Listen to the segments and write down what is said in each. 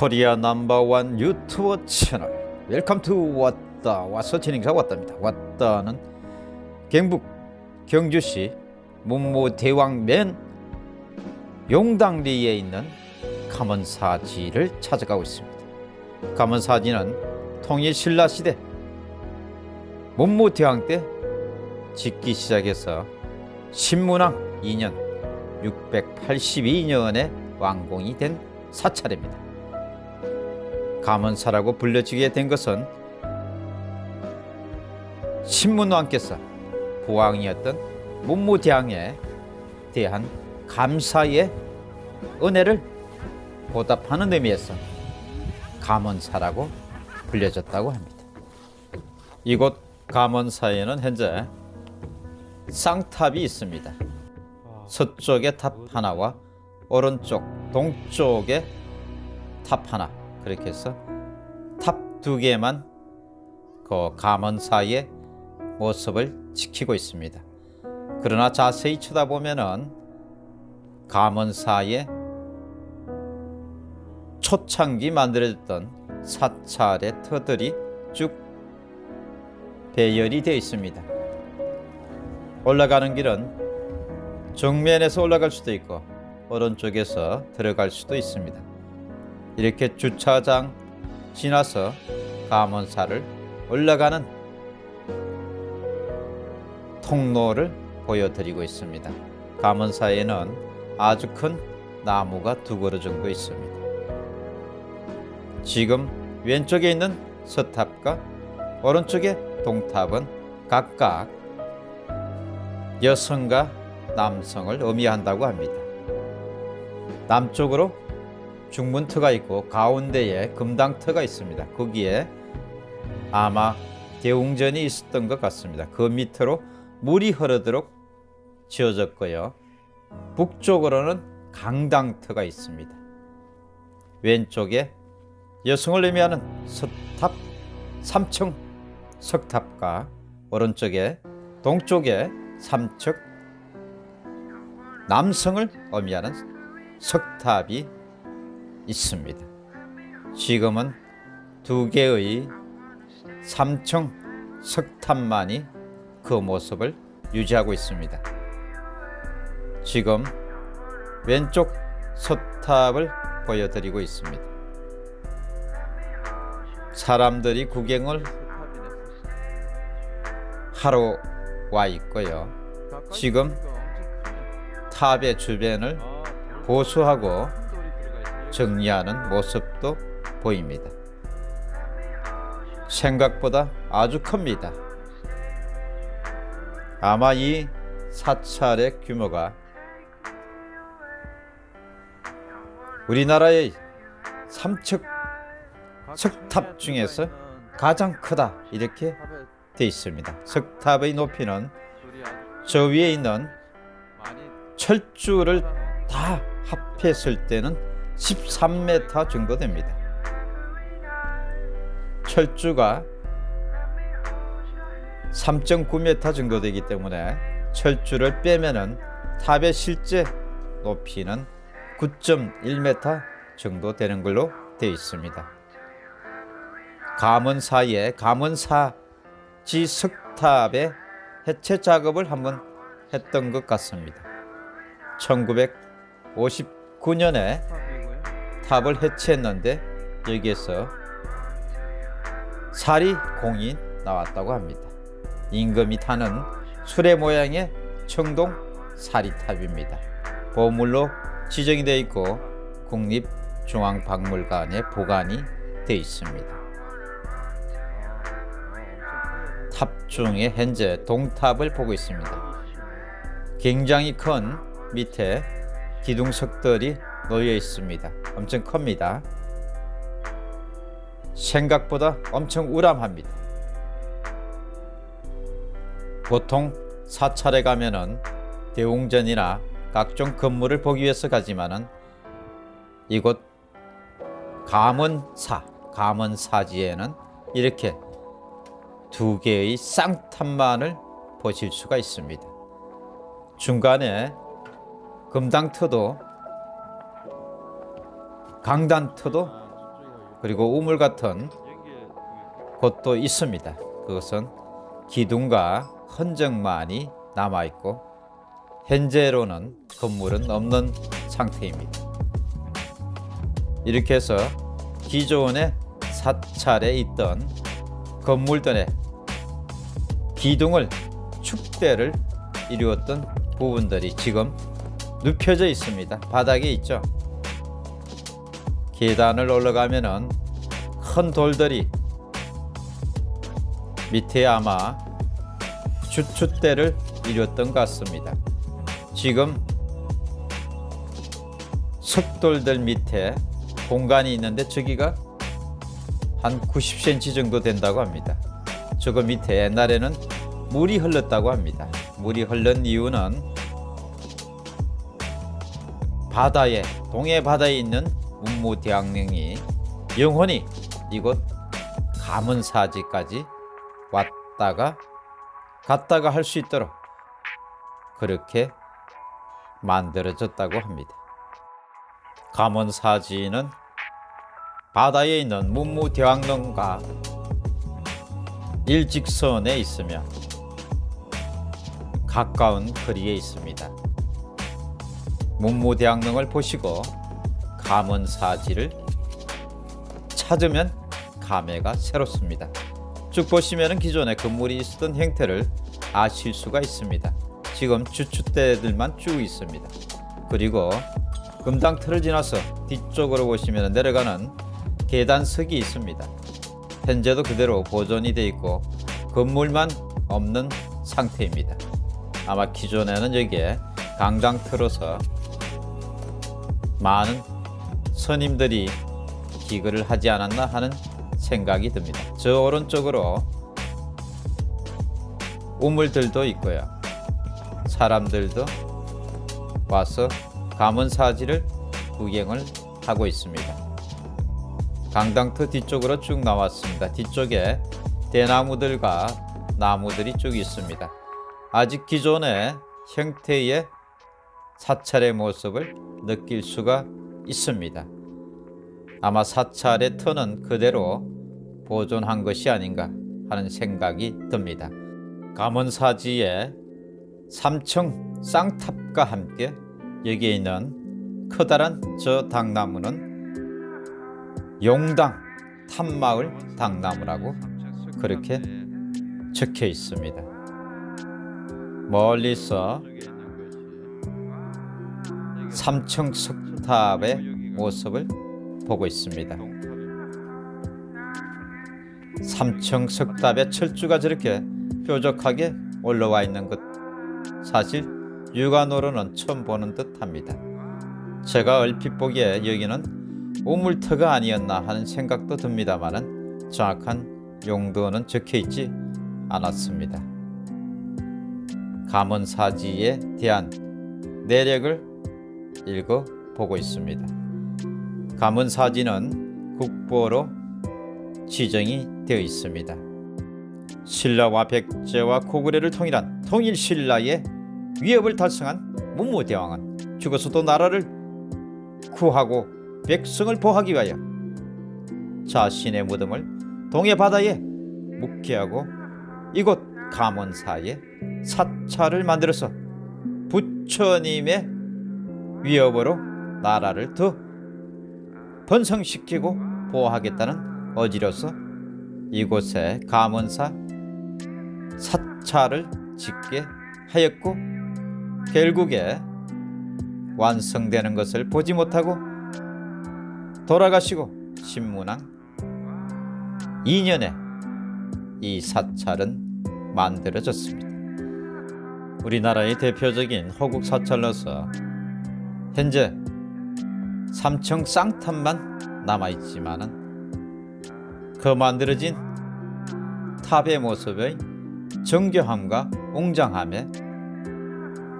코리아 넘버원 유튜버 채널. Welcome to 왔다. 와서 진행자 왔답니다. 왔다는 경북 경주시 문무대왕면 용당리에 있는 감은사지를 찾아가고 있습니다. 감은사지는 통일신라시대 문무대왕 때 짓기 시작해서 신문왕 2년 682년에 완공이 된 사찰입니다. 감언사라고 불려지게 된 것은 신문왕께서 부왕이었던 문무대왕에 대한 감사의 은혜를 보답하는 의미에서 감언사라고 불려졌다고 합니다. 이곳 감언사에는 현재 쌍탑이 있습니다. 서쪽에 탑 하나와 오른쪽 동쪽에 탑 하나 그렇게 해서 탑 두 개만 그 감은사의 모습을 지키고 있습니다. 그러나 자세히 쳐다보면은 감은사의 초창기 만들어졌던 사찰의 터들이 쭉 배열이 되어 있습니다. 올라가는 길은 정면에서 올라갈 수도 있고 오른쪽에서 들어갈 수도 있습니다. 이렇게 주차장 지나서 감원사를 올라가는 통로를 보여드리고 있습니다. 감원사에는 아주 큰 나무가 두 그루 정도 있습니다. 지금 왼쪽에 있는 서탑과 오른쪽에 동탑은 각각 여성과 남성을 의미한다고 합니다. 남쪽으로 중문터가 있고 가운데에 금당터가 있습니다. 거기에 아마 대웅전이 있었던 것 같습니다. 그 밑으로 물이 흐르도록 지어졌고요. 북쪽으로는 강당터가 있습니다. 왼쪽에 여성을 의미하는 서탑 3층 석탑과 오른쪽에 동쪽에 3층 남성을 의미하는 석탑이 있습니다. 지금은 두 개의 3층 석탑만이 그 모습을 유지하고 있습니다. 지금 왼쪽 석탑을 보여드리고 있습니다. 사람들이 구경을 하러 와 있고요. 지금 탑의 주변을 보수하고 정리하는 모습도 보입니다. 생각보다 아주 큽니다. 아마 이 사찰의 규모가 우리나라의 삼척 석탑 중에서 가장 크다 이렇게 되어 있습니다. 석탑의 높이는 저 위에 있는 철주를 다 합했을 때는 13m 정도 됩니다. 철주가 3.9m 정도 되기 때문에 철주를 빼면은 탑의 실제 높이는 9.1m 정도 되는 걸로 되어 있습니다. 감원사에 감원사지 석탑의 해체 작업을 한번 했던 것 같습니다. 1959년에 탑을 해체했는데 여기에서 사리공이 나왔다고 합니다. 임금이 타는 수레 모양의 청동 사리탑입니다. 보물로 지정이 되어 있고 국립중앙박물관에 보관이 되어 있습니다. 탑 중에 현재 동탑을 보고 있습니다. 굉장히 큰 밑에 기둥석들이 놓여 있습니다. 엄청 큽니다. 생각보다 엄청 우람합니다. 보통 사찰에 가면은 대웅전이나 각종 건물을 보기 위해서 가지만은 이곳 감언사, 감언사지에는 이렇게 두 개의 쌍탑만을 보실 수가 있습니다. 중간에 금당터도 강단터도 그리고 우물 같은 곳도 있습니다. 그것은 기둥과 흔적만이 남아 있고 현재로는 건물은 없는 상태입니다. 이렇게 해서 기존의 사찰에 있던 건물들의 기둥을 축대를 이루었던 부분들이 지금 눕혀져 있습니다. 바닥에 있죠. 계단을 올라가면은 큰 돌들이 밑에 아마 주춧대를 이뤘던 것 같습니다. 지금 석돌들 밑에 공간이 있는데 저기가 한 90cm 정도 된다고 합니다. 저거 밑에 옛날에는 물이 흘렀다고 합니다. 물이 흐른 이유는 바다에 동해 바다에 있는 문무대왕릉이 영원히 이곳 가문사지까지 왔다가 갔다가 할 수 있도록 그렇게 만들어졌다고 합니다. 가문사지는 바다에 있는 문무대왕릉과 일직선에 있으며 가까운 거리에 있습니다. 문무대왕릉을 보시고 가문사지를 찾으면 감회가 새롭습니다. 쭉 보시면 기존에 건물이 있었던 형태를 아실 수가 있습니다. 지금 주춧대들만 쭉 있습니다. 그리고 금당틀을 지나서 뒤쪽으로 보시면 내려가는 계단석이 있습니다. 현재도 그대로 보존이 되어 있고 건물만 없는 상태입니다. 아마 기존에는 여기에 강당 틀어서 많은 스님들이 기거를 하지 않았나 하는 생각이 듭니다. 저 오른쪽으로 우물들도 있고요. 사람들도 와서 가문사지를 구경을 하고 있습니다. 강당터 뒤쪽으로 쭉 나왔습니다. 뒤쪽에 대나무들과 나무들이 쭉 있습니다. 아직 기존의 형태의 사찰의 모습을 느낄 수가 있습니다. 아마 사찰의 터는 그대로 보존한 것이 아닌가 하는 생각이 듭니다. 감원사지의 3층 쌍탑과 함께 여기에 있는 커다란 저 당나무는 용당 탐마을 당나무라고 그렇게 적혀 있습니다. 멀리서 3층 석 탑의 모습을 보고 있습니다. 3층 석탑에 철주가 저렇게 뾰족하게 올라와 있는 것 사실 육안으로는 처음 보는 듯합니다. 제가 얼핏 보기에 여기는 우물터가 아니었나 하는 생각도 듭니다만은 정확한 용도는 적혀 있지 않았습니다. 감언사지에 대한 내력을 읽어 보고 있습니다. 감언사지는 국보로 지정이 되어 있습니다. 신라와 백제와 고구려를 통일한 통일신라의 위협을 달성한 문무대왕은 죽어서도 나라를 구하고 백성을 보호하기 위하여 자신의 무덤을 동해 바다에 묵게 하고 이곳 감원사에 사찰을 만들어서 부처님의 위협으로 나라를 더 번성시키고 보호하겠다는 어지로서 이곳에 감원사 사찰을 짓게 하였고 결국에 완성되는 것을 보지 못하고 돌아가시고 신문왕 2년에 이 사찰은 만들어졌습니다. 우리나라의 대표적인 호국 사찰로서 현재 3층 쌍탑만 남아있지만은 그 만들어진 탑의 모습의 정교함과 웅장함에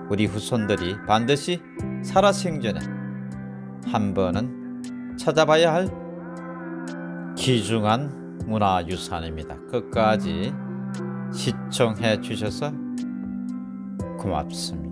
우리 후손들이 반드시 살아생전에 한 번은 찾아봐야 할 귀중한 문화유산입니다. 끝까지 시청해 주셔서 고맙습니다.